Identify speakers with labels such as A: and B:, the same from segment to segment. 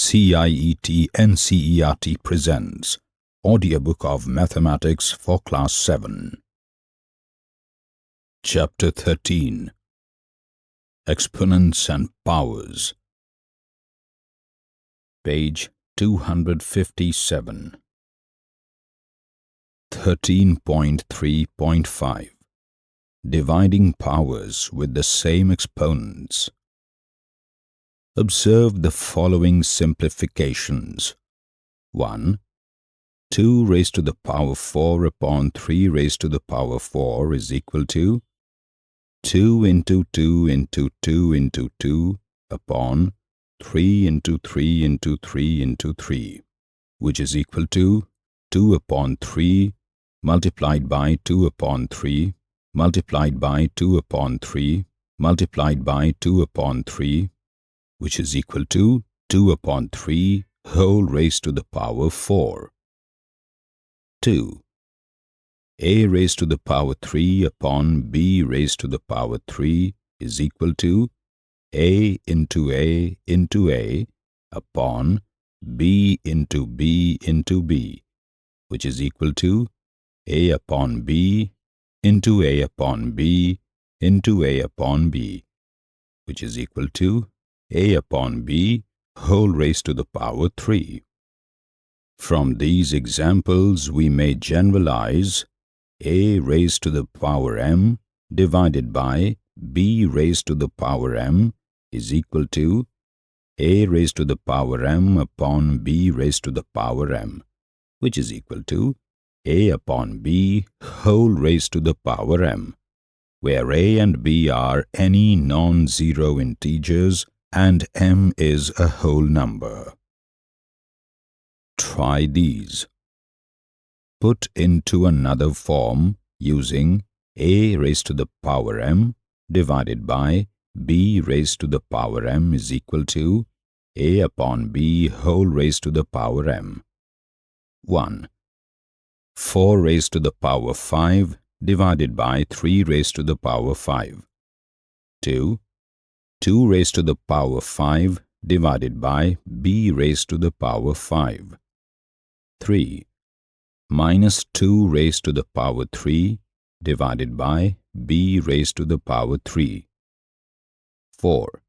A: CIET NCERT presents Audiobook of Mathematics for Class 7 Chapter 13 Exponents and Powers. Page 257 13.3.5 Dividing powers with the same exponents Observe the following simplifications. 1. 2 raised to the power 4 upon 3 raised to the power 4 is equal to 2 into 2 into 2 into 2 upon 3 into 3 into 3 into 3, which is equal to 2 upon 3 multiplied by 2 upon 3 multiplied by 2 upon 3 multiplied by 2 upon 3 which is equal to 2 upon 3 whole raised to the power 4. 2. a raised to the power 3 upon b raised to the power 3 is equal to a into a into a upon b into b into b, which is equal to a upon b into a upon b into a upon b, which is equal to a upon b whole raised to the power 3. From these examples we may generalize a raised to the power m divided by b raised to the power m is equal to a raised to the power m upon b raised to the power m, which is equal to a upon b whole raised to the power m, where a and b are any non-zero integers and m is a whole number. Try these. Put into another form using a raised to the power m divided by b raised to the power m is equal to a upon b whole raised to the power m. 1. 4 raised to the power 5 divided by 3 raised to the power 5. 2. 2 raised to the power 5 divided by b raised to the power 5. 3. Minus 2 raised to the power 3 divided by b raised to the power 3. 4.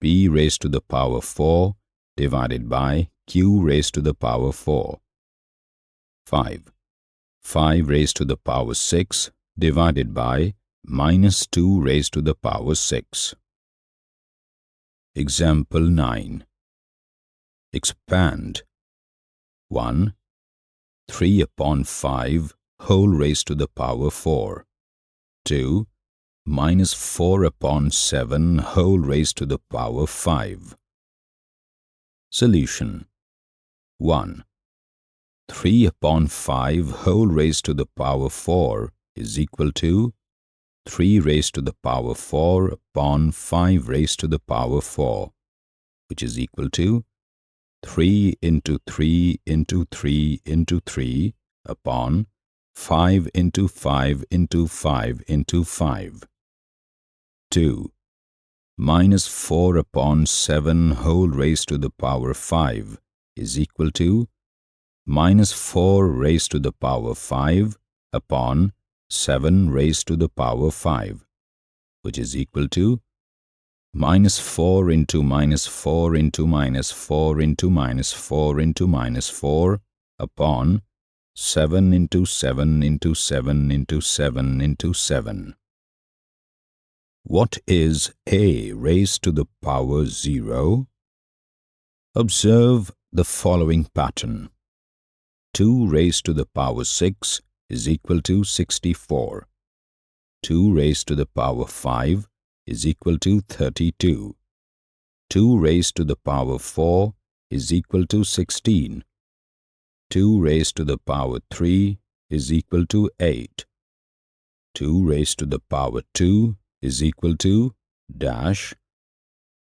A: b raised to the power 4 divided by q raised to the power 4. 5. 5 raised to the power 6 divided by minus 2 raised to the power 6. Example 9. Expand. 1. 3 upon 5 whole raised to the power 4. 2. Minus 4 upon 7 whole raised to the power 5. Solution 1. 3 upon 5 whole raised to the power 4 is equal to 3 raised to the power 4 upon 5 raised to the power 4, which is equal to 3 into 3 into 3 into 3 upon 5 into 5 into 5 into 5. 2. Minus 4 upon 7 whole raised to the power 5 is equal to minus 4 raised to the power 5 upon 7 raised to the power 5, which is equal to minus 4 into minus 4 into minus 4 into minus 4 into minus 4 upon 7 into 7 into 7 into 7 into 7. What is a raised to the power 0? Observe the following pattern. 2 raised to the power 6 is equal to 64. 2 raised to the power 5 is equal to 32. 2 raised to the power 4 is equal to 16. 2 raised to the power 3 is equal to 8. 2 raised to the power 2 is equal to dash.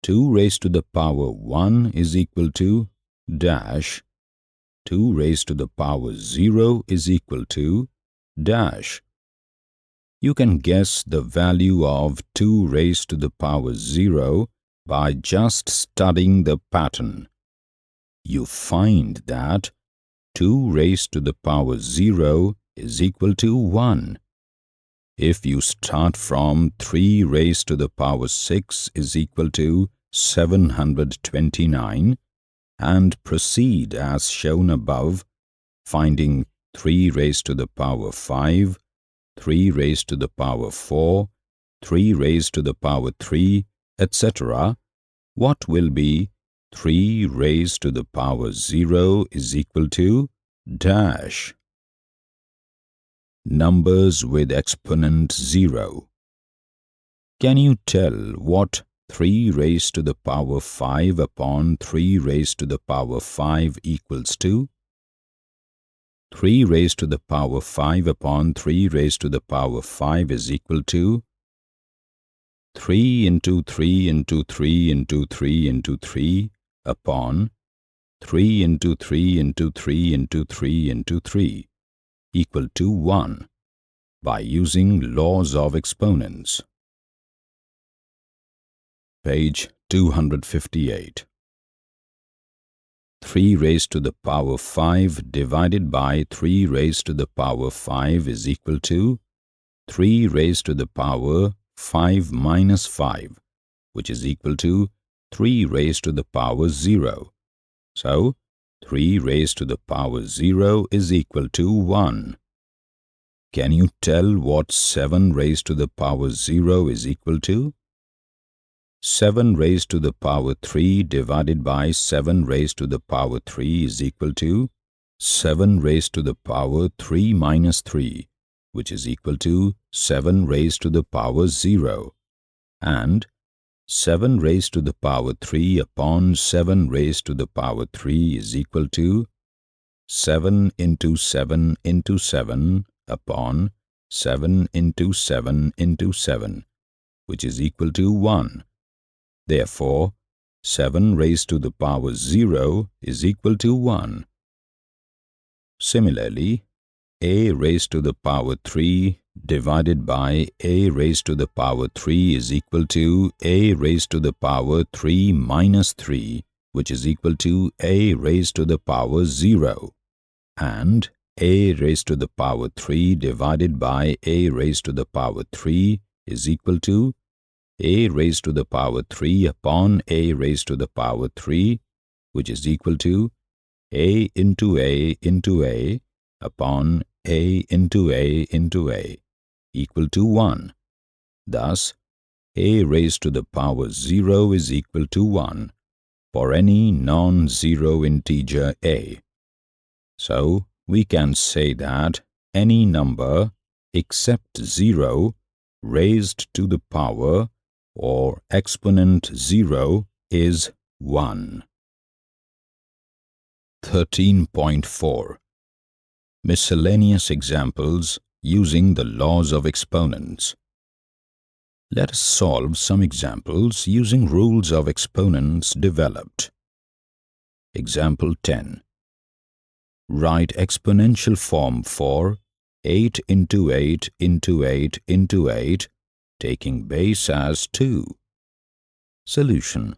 A: 2 raised to the power 1 is equal to dash 2 raised to the power 0 is equal to dash. You can guess the value of 2 raised to the power 0 by just studying the pattern. you find that 2 raised to the power 0 is equal to 1. If you start from 3 raised to the power 6 is equal to 729 and proceed as shown above, finding 3 raised to the power 5, 3 raised to the power 4, 3 raised to the power 3, etc., what will be 3 raised to the power 0 is equal to dash. Numbers with exponent 0. Can you tell what 3 raised to the power 5 upon 3 raised to the power 5 equals to? 3 raised to the power 5 upon 3 raised to the power 5 is equal to 3 into 3 into 3 into 3 into 3 upon 3 into 3 into 3 into 3 into 3 equal to 1 by using laws of exponents. Page 258 3 raised to the power 5 divided by 3 raised to the power 5 is equal to 3 raised to the power 5 minus 5, which is equal to 3 raised to the power 0. So, 3 raised to the power 0 is equal to 1. Can you tell what 7 raised to the power 0 is equal to? 7 raised to the power 3 divided by 7 raised to the power 3 is equal to 7 raised to the power 3 minus 3, which is equal to 7 raised to the power 0, and 7 raised to the power 3 upon 7 raised to the power 3 is equal to 7 into 7 into 7 upon 7 into 7 into 7, which is equal to 1. Therefore, 7 raised to the power 0 is equal to 1. Similarly, a raised to the power 3 divided by a raised to the power 3 is equal to a raised to the power 3 minus 3, which is equal to a raised to the power 0, and a raised to the power 3 divided by a raised to the power 3 is equal to a raised to the power 3 upon a raised to the power 3, which is equal to a into a into a upon a into a into a equal to 1. Thus, a raised to the power 0 is equal to 1 for any non-zero integer a. So, we can say that any number except 0 raised to the power or exponent 0 is 1. 13.4 Miscellaneous examples using the laws of exponents. Let us solve some examples using rules of exponents developed. Example 10. Write exponential form for 8 into 8 into 8 into 8, taking base as 2. Solution.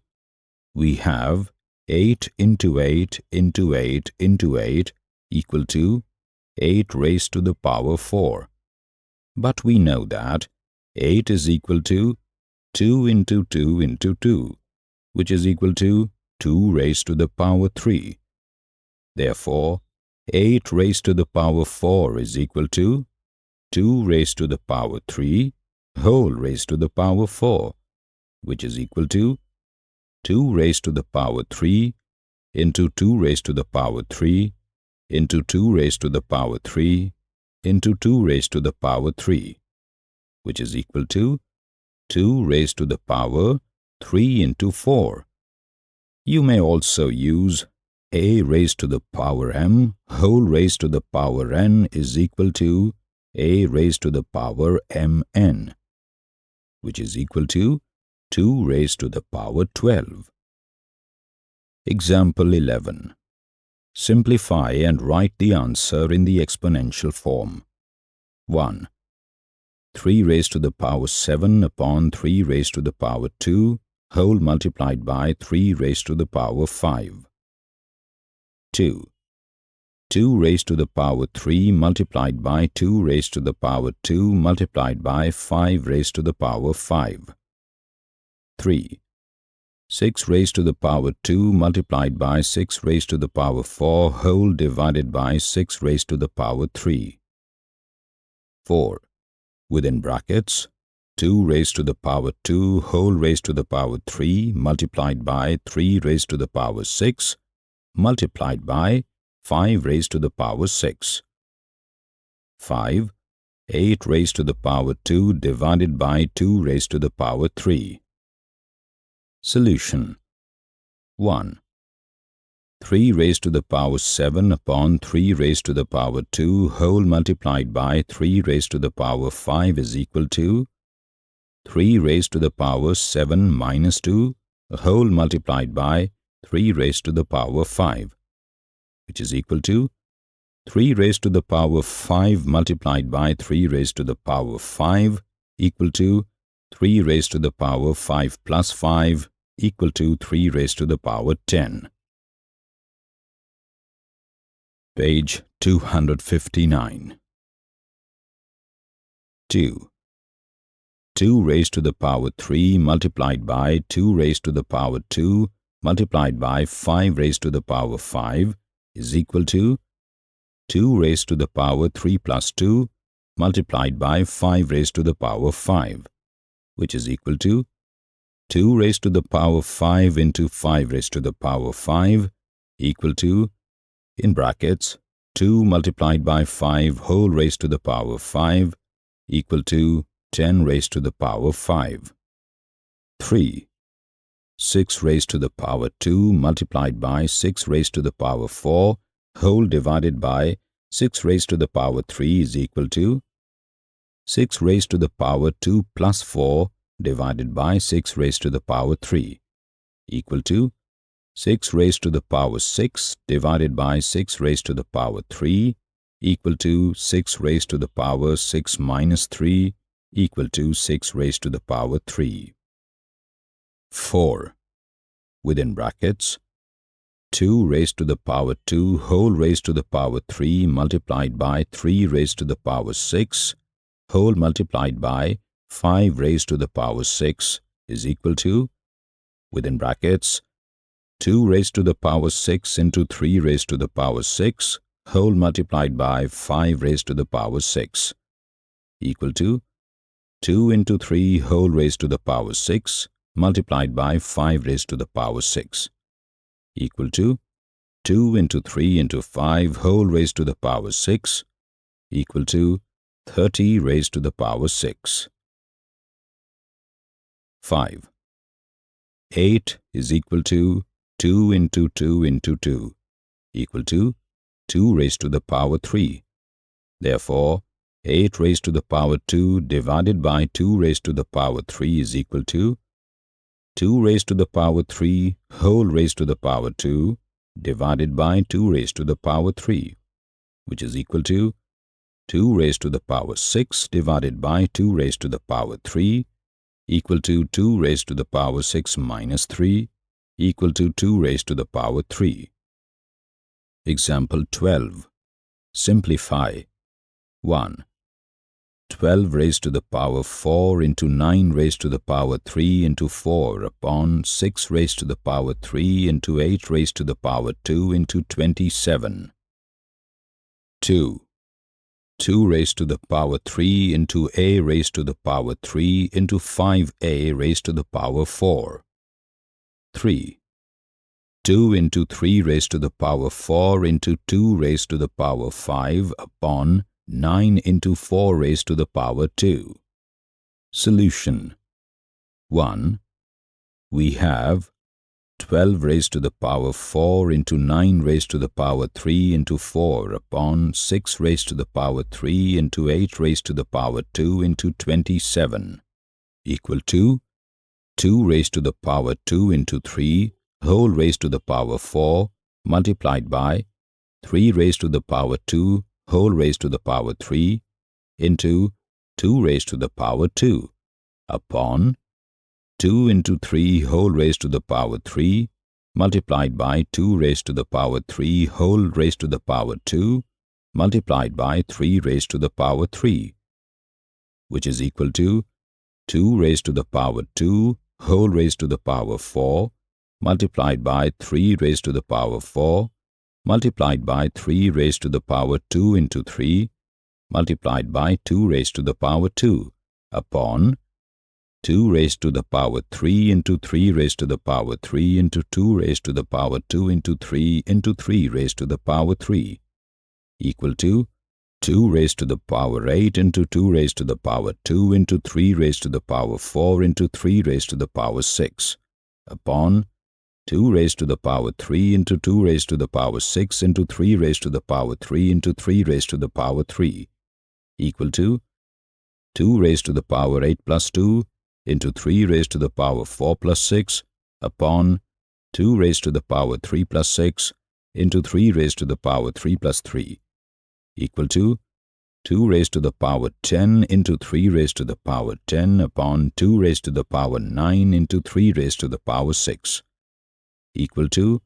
A: We have 8 into 8 into 8 into 8 equal to 8 raised to the power 4. But we know that 8 is equal to 2 into 2 into 2, which is equal to 2 raised to the power 3. Therefore, 8 raised to the power 4 is equal to 2 raised to the power 3 whole raised to the power 4, which is equal to 2 raised to the power 3 into 2 raised to the power 3 into 2 raised to the power 3 into 2 raised to the power 3, which is equal to 2 raised to the power 3 into 4. You may also use a raised to the power m whole raised to the power n is equal to a raised to the power mn, which is equal to 2 raised to the power 12. Example 11. Simplify and write the answer in the exponential form. 1. 3 raised to the power 7 upon 3 raised to the power 2 whole multiplied by 3 raised to the power 5. 2. 2 raised to the power 3 multiplied by 2 raised to the power 2 multiplied by 5 raised to the power 5. 3. 6 raised to the power 2 multiplied by 6 raised to the power 4 whole divided by 6 raised to the power 3. 4. Within brackets, 2 raised to the power 2 whole raised to the power 3 multiplied by 3 raised to the power 6 multiplied by 5 raised to the power 6. 5. 8 raised to the power 2 divided by 2 raised to the power 3. Solution 1. 3 raised to the power 7 upon 3 raised to the power 2 whole multiplied by 3 raised to the power 5 is equal to 3 raised to the power 7 minus 2 whole multiplied by 3 raised to the power 5 which is equal to 3 raised to the power 5 multiplied by 3 raised to the power 5 equal to 3 raised to the power 5 plus 5 equal to 3 raised to the power 10. Page 259. 2. 2 raised to the power 3 multiplied by 2 raised to the power 2 multiplied by 5 raised to the power 5 is equal to 2 raised to the power 3 plus 2 multiplied by 5 raised to the power 5, which is equal to 2 raised to the power 5 into 5 raised to the power 5 equal to, in brackets, 2 multiplied by 5 whole raised to the power 5 equal to 10 raised to the power 5. 3. 6 raised to the power 2 multiplied by 6 raised to the power 4 whole divided by 6 raised to the power 3 is equal to 6 raised to the power 2 plus 4 divided by 6 raised to the power 3 equal to 6 raised to the power 6 divided by 6 raised to the power 3 equal to 6 raised to the power 6 minus 3 equal to 6 raised to the power 3. 4. Within brackets, 2 raised to the power 2 whole raised to the power 3 multiplied by 3 raised to the power 6 whole multiplied by 5 raised to the power 6 is equal to, within brackets, 2 raised to the power 6 into 3 raised to the power 6 whole multiplied by 5 raised to the power 6 equal to 2 into 3 whole raised to the power 6 multiplied by 5 raised to the power 6 equal to 2 into 3 into 5 whole raised to the power 6 equal to 30 raised to the power 6. 5. 8 is equal to 2 into 2 into 2 equal to 2 raised to the power 3. Therefore, 8 raised to the power 2 divided by 2 raised to the power 3 is equal to 2 raised to the power 3 whole raised to the power 2 divided by 2 raised to the power 3, which is equal to 2 raised to the power 6 divided by 2 raised to the power 3 equal to 2 raised to the power 6 minus 3 equal to 2 raised to the power 3. Example 12. Simplify. 1. 12 raised to the power 4 into 9 raised to the power 3 into 4 upon 6 raised to the power 3 into 8 raised to the power 2 into 27. 2. 2 raised to the power 3 into a raised to the power 3 into 5a raised to the power 4. 3. 2 into 3 raised to the power 4 into 2 raised to the power 5 upon 9 into 4 raised to the power 2. Solution 1. We have 12 raised to the power 4 into 9 raised to the power 3 into 4 upon 6 raised to the power 3 into 8 raised to the power 2 into 27 equal to 2 raised to the power 2 into 3 whole raised to the power 4 multiplied by 3 raised to the power 2 whole raised to the power 3 into 2 raised to the power 2 upon 2 into 3 whole raised to the power 3 multiplied by 2 raised to the power 3 whole raised to the power 2 multiplied by 3 raised to the power 3, which is equal to 2 raised to the power 2 whole raised to the power 4 multiplied by 3 raised to the power 4 multiplied by 3 raised to the power 2 into 3 multiplied by 2 raised to the power 2 upon 2 raised to the power 3 into 3 raised to the power 3 into 2 raised to the power 2 into 3 into 3 raised to the power 3 equal to 2 raised to the power 8 into 2 raised to the power 2 into 3 raised to the power 4 into 3 raised to the power 6 upon 2 raised to the power 3 into 2 raised to the power 6 into 3 raised to the power 3 into 3 raised to the power 3 equal to 2 raised to the power 8 plus 2 into 3 raised to the power 4 plus 6 upon 2 raised to the power 3 plus 6 into 3 raised to the power 3 plus 3 equal to 2 raised to the power 10 into 3 raised to the power 10 upon 2 raised to the power 9 into 3 raised to the power 6 equal to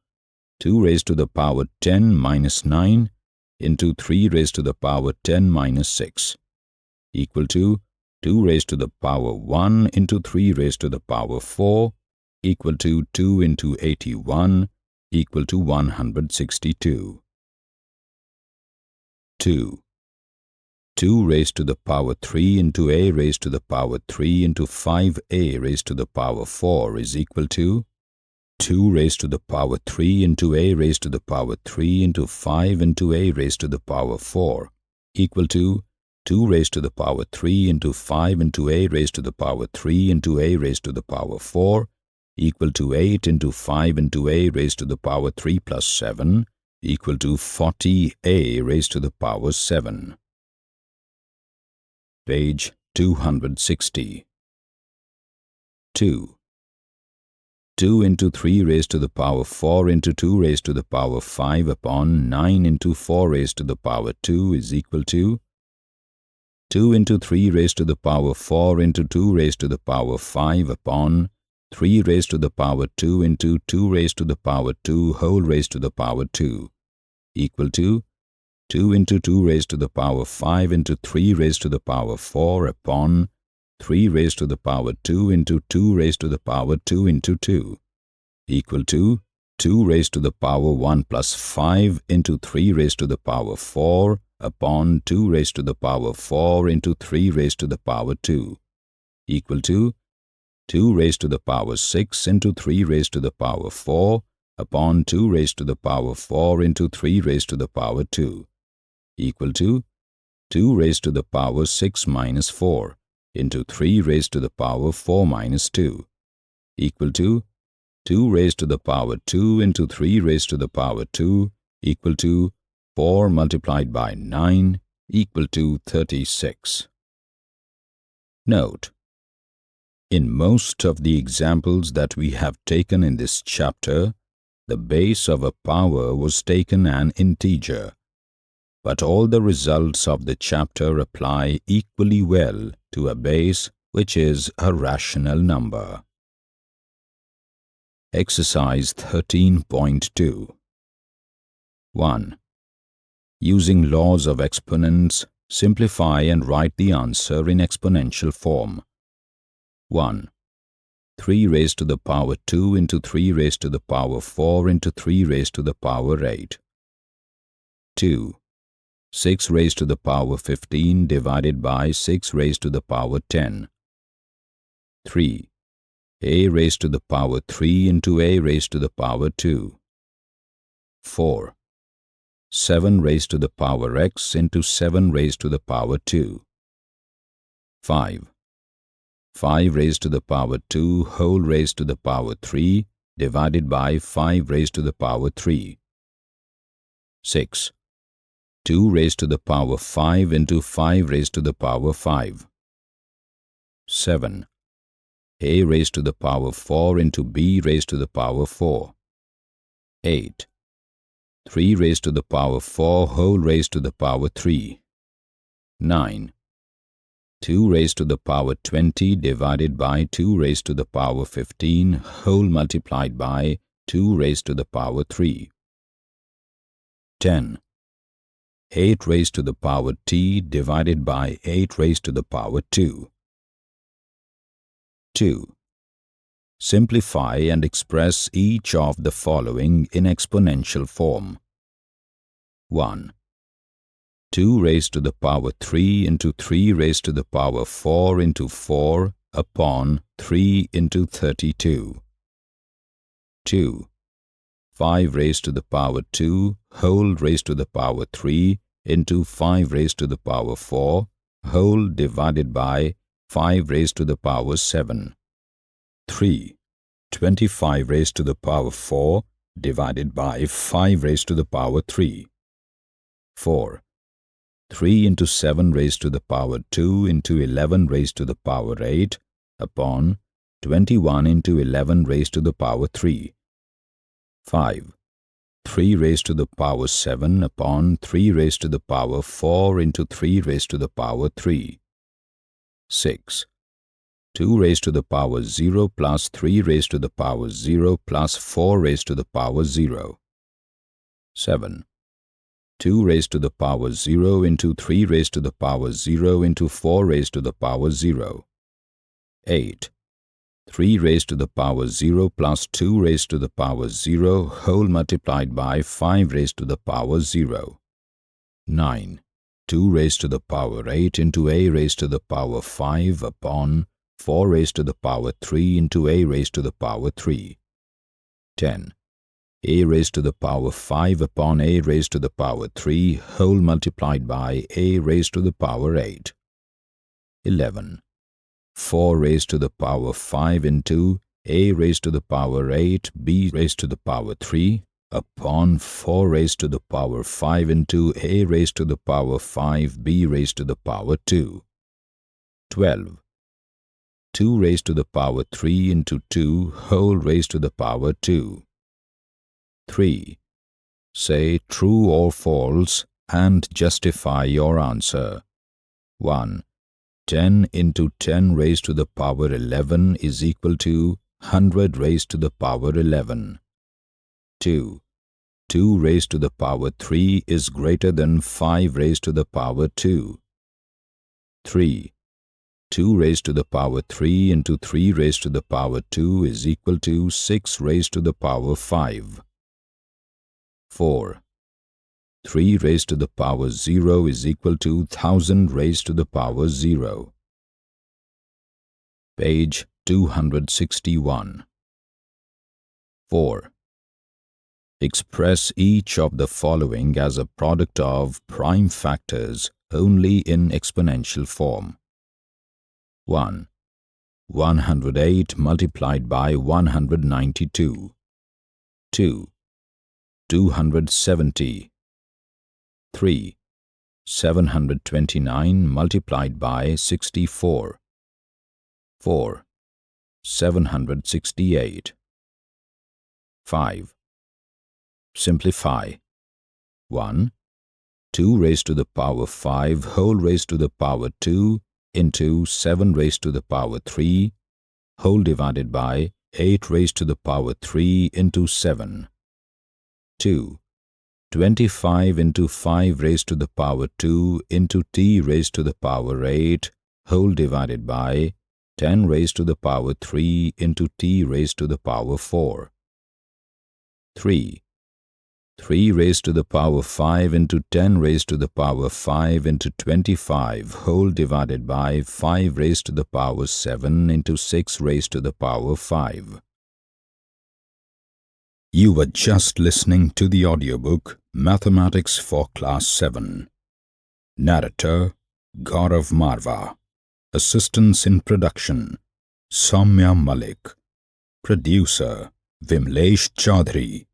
A: 2 raised to the power 10 minus 9 into 3 raised to the power 10 minus 6 equal to 2 raised to the power 1 into 3 raised to the power 4 equal to 2 into 81 equal to 162. 2. 2 raised to the power 3 into a raised to the power 3 into 5a raised to the power 4 is equal to 2 raised to the power 3 into a raised to the power 3 into 5 into a raised to the power 4 equal to 2 raised to the power 3 into 5 into a raised to the power 3 into a raised to the power 4 equal to 8 into 5 into a raised to the power 3 plus 7 equal to 40a raised to the power 7. Page 260. 2. 2 into 3 raised to the power 4 into 2 raised to the power 5 upon 9 into 4 raised to the power 2 is equal to 2 into 3 raised to the power 4 into 2 raised to the power 5 upon 3 raised to the power 2 into 2 raised to the power 2 whole raised to the power 2 equal to 2 into 2 raised to the power 5 into 3 raised to the power 4 upon 3 raised to the power 2 into 2 raised to the power 2 into 2 equal to 2 raised to the power 1 plus 5 into 3 raised to the power 4 upon 2 raised to the power 4 into 3 raised to the power 2 equal to 2 raised to the power 6 into 3 raised to the power 4 upon 2 raised to the power 4 into 3 raised to the power 2 equal to 2 raised to the power 6 minus 4 into 3 raised to the power 4 minus 2 equal to 2 raised to the power 2 into 3 raised to the power 2 equal to 4 multiplied by 9 equal to 36. Note in most of the examples that we have taken in this chapter, the base of a power was taken an integer. But all the results of the chapter apply equally well to a base which is a rational number. Exercise 13.2 1. Using laws of exponents, simplify and write the answer in exponential form. 1. 3 raised to the power 2 into 3 raised to the power 4 into 3 raised to the power 8. 2. 6 raised to the power 15 divided by 6 raised to the power 10. 3. a raised to the power 3 into a raised to the power 2. 4. 7 raised to the power x into 7 raised to the power 2. 5. 5 raised to the power 2 whole raised to the power 3 divided by 5 raised to the power 3. 6. 2 raised to the power 5 into 5 raised to the power 5. 7. a raised to the power 4 into b raised to the power 4. 8. 3 raised to the power 4 whole raised to the power 3. 9. 2 raised to the power 20 divided by 2 raised to the power 15 whole multiplied by 2 raised to the power 3. 10. 8 raised to the power t divided by 8 raised to the power 2. 2. Simplify and express each of the following in exponential form. 1. 2 raised to the power 3 into 3 raised to the power 4 into 4 upon 3 into 32. 2. 5 raised to the power 2 whole raised to the power 3 into 5 raised to the power 4 whole divided by 5 raised to the power 7. 3. 25 raised to the power 4 divided by 5 raised to the power 3. 4. 3 into 7 raised to the power 2 into 11 raised to the power 8 upon 21 into 11 raised to the power 3. 5. 3 raised to the power 7 upon 3 raised to the power 4 into 3 raised to the power 3. 6. 2 raised to the power 0 plus 3 raised to the power 0 plus 4 raised to the power 0. 7. 2 raised to the power 0 into 3 raised to the power 0 into 4 raised to the power 0. 8. 3 raised to the power 0 plus 2 raised to the power 0 whole multiplied by 5 raised to the power 0. 9. 2 raised to the power 8 into a raised to the power 5 upon 4 raised to the power 3 into a raised to the power 3. 10. a raised to the power 5 upon a raised to the power 3 whole multiplied by a raised to the power 8. 11. 4 raised to the power 5 into a raised to the power 8 b raised to the power 3 upon 4 raised to the power 5 into a raised to the power 5 b raised to the power 2. 12. 2 raised to the power 3 into 2 whole raised to the power 2. 3. Say true or false and justify your answer. 1. 10 into 10 raised to the power 11 is equal to 100 raised to the power 11. 2. 2 raised to the power 3 is greater than 5 raised to the power 2. 3. 2 raised to the power 3 into 3 raised to the power 2 is equal to 6 raised to the power 5. 4. 3 raised to the power 0 is equal to 1000 raised to the power 0. Page 261. 4. Express each of the following as a product of prime factors only in exponential form. 1. 108 multiplied by 192. 2. 270. 3. 729 multiplied by 64. 4. 768. 5. Simplify. 1. 2 raised to the power 5 whole raised to the power 2 into 7 raised to the power 3 whole divided by 8 raised to the power 3 into 7. 2. 25 into 5 raised to the power 2 into t raised to the power 8 whole divided by 10 raised to the power 3 into t raised to the power 4. 3. 3 raised to the power 5 into 10 raised to the power 5 into 25 whole divided by 5 raised to the power 7 into 6 raised to the power 5. You were just listening to the audiobook Mathematics for Class 7. Narrator Gaurav Marva. Assistance in production Soumya Malik. Producer Vimlesh Chaudhary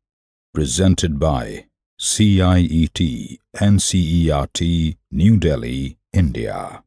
A: presented by CIET NCERT New Delhi, India.